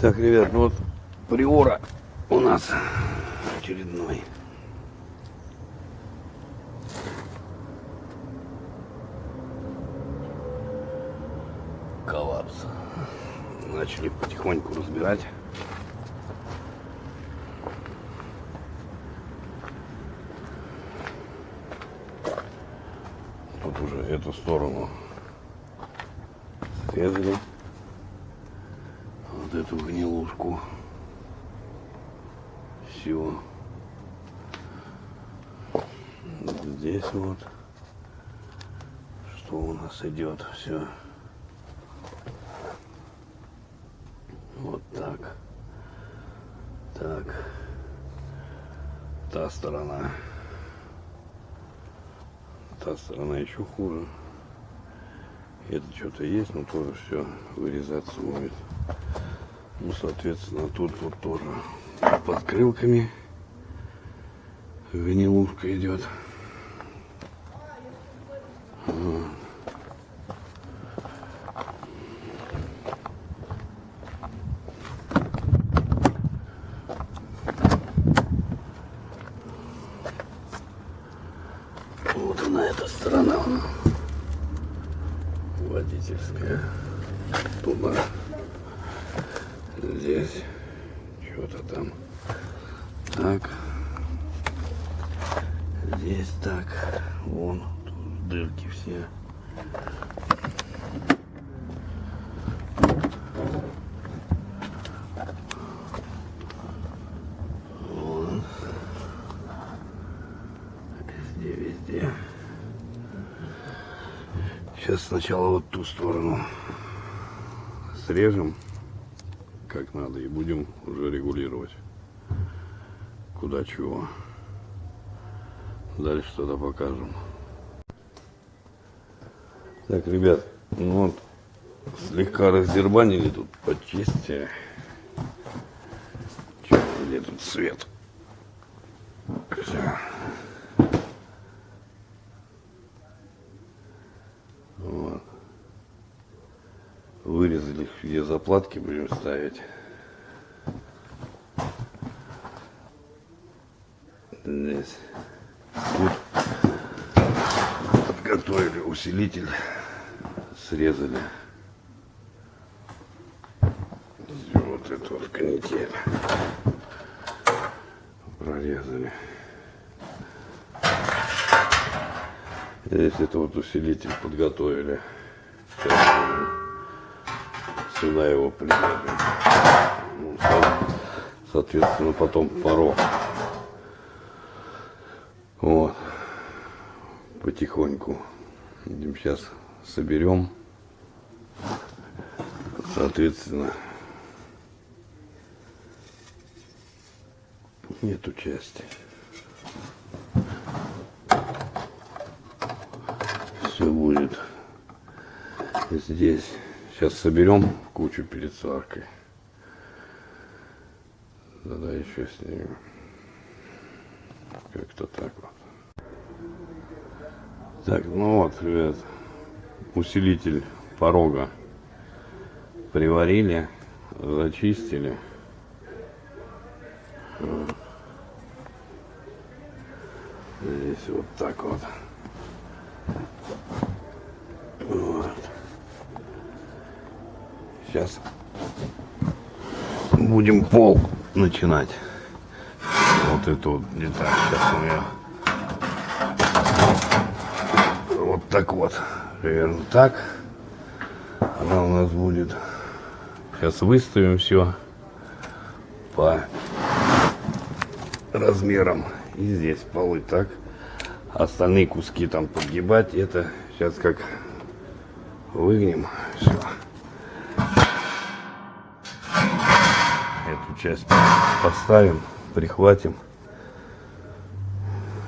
Так, ребят, ну вот приора у нас очередной. Коллапс. Начали потихоньку разбирать. Тут уже эту сторону срезали эту гнилушку. Все. Здесь вот. Что у нас идет все. Вот так. Так. Та сторона. Та сторона еще хуже. Это что-то есть, но тоже все вырезаться будет. Ну, соответственно, тут вот тоже под крылками гнилушка идет. Вот она, эта сторона. Водительская. Туда. Здесь. Что-то там. Так. Здесь так. Вон. Дырки все. Везде, везде. Сейчас сначала вот ту сторону срежем как надо и будем уже регулировать куда чего. Дальше тогда покажем. Так ребят ну вот слегка раздербанили тут почистили. Чё, где тут свет? Всё. Вырезали где заплатки будем ставить. Здесь. Тут подготовили усилитель, срезали. Вот эту вот канитель прорезали. Здесь это вот усилитель подготовили. Сейчас сюда его прилепим. Ну, со- соответственно, потом порог. Вот. Потихоньку. Будем сейчас соберем. Соответственно, нету части. Все будет здесь. Сейчас соберем кучу перед сваркой. Тогда еще снимем. Как-то так вот. Так, ну вот, ребят, усилитель порога приварили, зачистили. Здесь вот так. Вот. Сейчас будем пол начинать. Вот это вот не так. Сейчас у меня вот так вот. Примерно так. Она у нас будет. Сейчас выставим все по размерам. И здесь полы так. Остальные куски там подгибать. Это сейчас как выгнем. Все. Часть поставим, прихватим.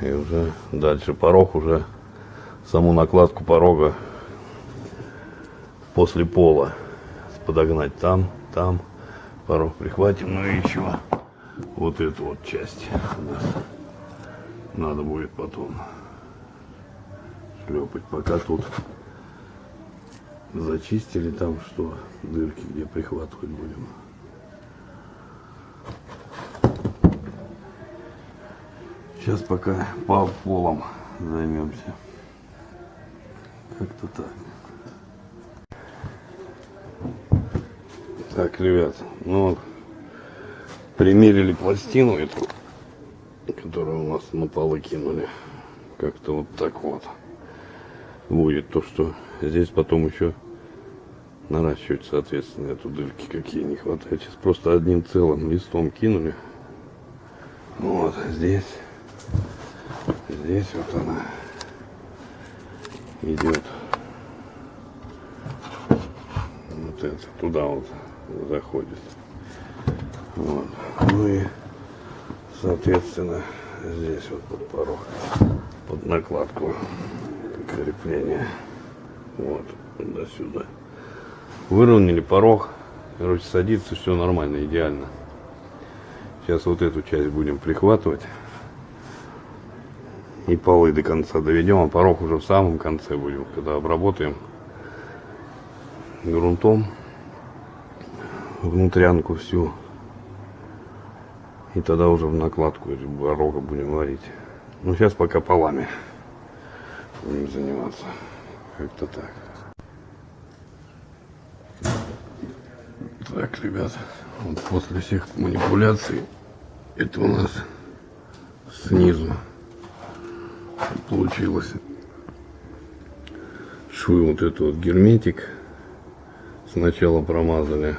И уже дальше порог уже саму накладку порога после пола подогнать там, там порог прихватим, ну и еще вот эту вот часть надо будет потом шлепать, пока тут зачистили там что дырки, где прихватывать будем. Сейчас пока по полом займемся. Как-то так. Так, ребят, ну примерили пластину эту, которую у нас на полы кинули. Как-то вот так вот будет то, что здесь потом еще наращивать, соответственно, эту дырки, какие не хватает. Сейчас просто одним целым листом кинули. Вот, здесь, здесь вот она идет. Вот это, туда вот заходит. Вот. Ну и, соответственно, здесь вот под порог, под накладку крепления. Вот, до сюда. Выровняли порог. Короче, садится все нормально, идеально. Сейчас вот эту часть будем прихватывать. И полы до конца доведем, а порог уже в самом конце будем, когда обработаем грунтом внутрянку всю. И тогда уже в накладку порога будем варить. Ну, сейчас пока полами будем заниматься. Как-то так. Так, ребят, вот после всех манипуляций это у нас снизу получилось. Швы вот это вот герметик сначала промазали,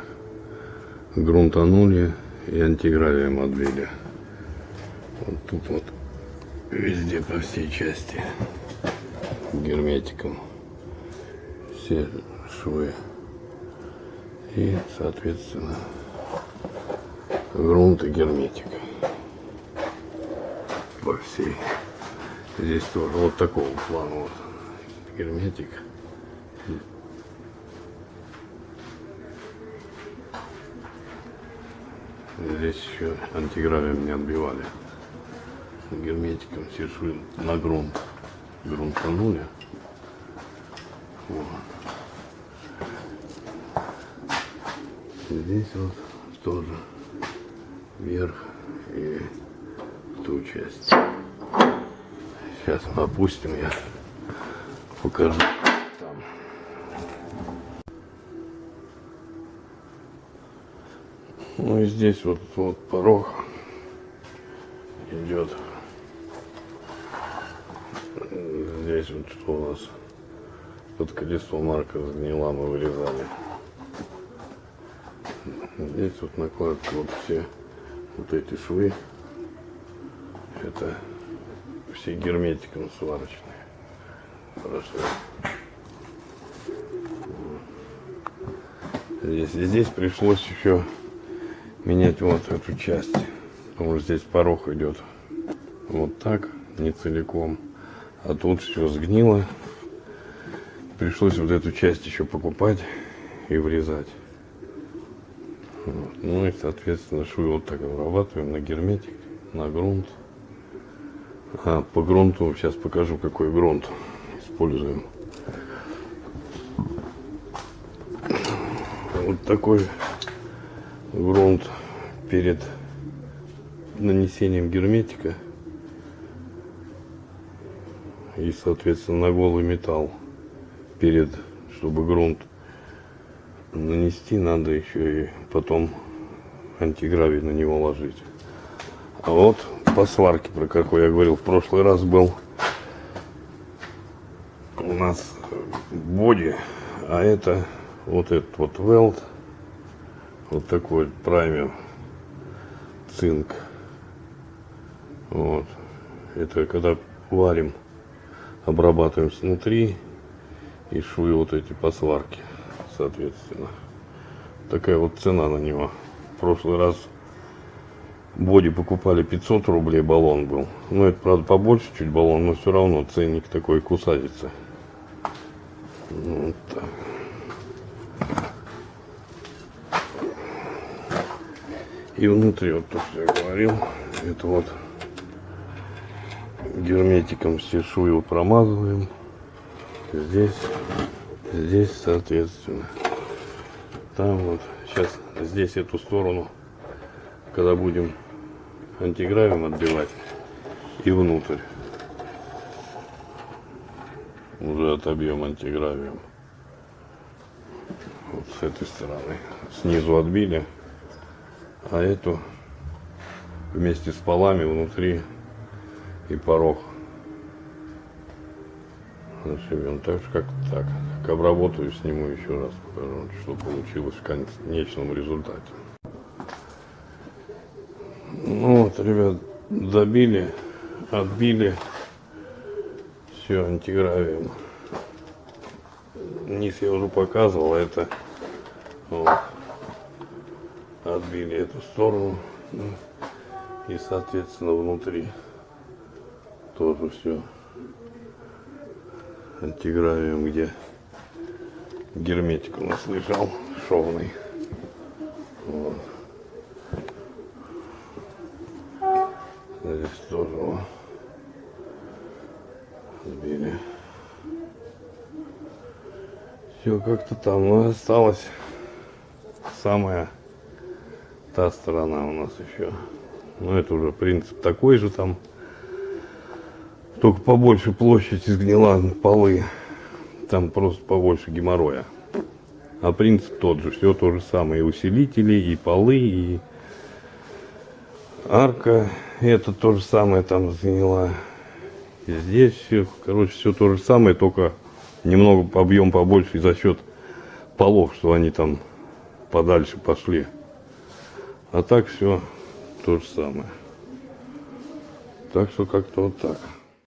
грунтанули и антигравием отбили. Вот тут вот везде по всей части герметиком все швы и соответственно грунт и герметик по всей здесь тоже. Вот такого плана вот. Герметик. Здесь еще антигравием не отбивали. Герметиком швы на грунт грунтанули вот. здесь вот тоже. Вверх и ту часть. Сейчас мы опустим, я покажу там. Ну и здесь вот, вот порог идет. Здесь вот что у нас под колесо марка сгнила, мы вырезали. Здесь вот накладка, вот все вот эти швы. Это все герметиком сварочные. Хорошо. Здесь, здесь пришлось еще менять вот эту часть. Потому что здесь порог идет вот так, не целиком. А тут все сгнило. Пришлось вот эту часть еще покупать и врезать. Вот. Ну и, соответственно, швы вот так обрабатываем на герметик, на грунт. А по грунту сейчас покажу, какой грунт используем. Вот такой грунт перед нанесением герметика и соответственно на голый металл перед чтобы грунт нанести надо еще и потом антигравий на него ложить. А вот по сварке, про какой я говорил в прошлый раз был, у нас боди, а это вот этот вот велд, вот такой праймер, цинк. Вот. Это когда варим, обрабатываем снутри и швы вот эти по сварке соответственно. Такая вот цена на него. В прошлый раз боди покупали 500 рублей баллон был. Ну, это, правда, побольше чуть баллон, но все равно ценник такой кусается. Вот так. И внутри, вот то, что я говорил, это вот герметиком все швы промазываем. Здесь здесь соответственно там вот сейчас здесь эту сторону когда будем антигравием отбивать и внутрь. Уже отобьем антигравием. Вот с этой стороны. Снизу отбили, а эту вместе с полами внутри и порог зашибем. Так же как так. Как обработаю, сниму еще раз, покажу, что получилось в конечном результате. Ну вот, ребят, добили, отбили. Все антигравием. Низ я уже показывал, а это вот, отбили эту сторону ну, и соответственно внутри тоже все антигравием, где герметик у нас лежал шовный. Вот. Здесь тоже вот сбили. Все как-то там, но осталось самая та сторона у нас еще. Но это уже принцип такой же там. Только побольше площадь изгнила полы. Там просто побольше геморроя. А принцип тот же. Все то же самое. И усилители, и полы, и арка. Это то же самое там сгнила. Здесь все, короче, все то же самое, только немного объем побольше за счет полов, что они там подальше пошли. А так все то же самое. Так что как-то вот так.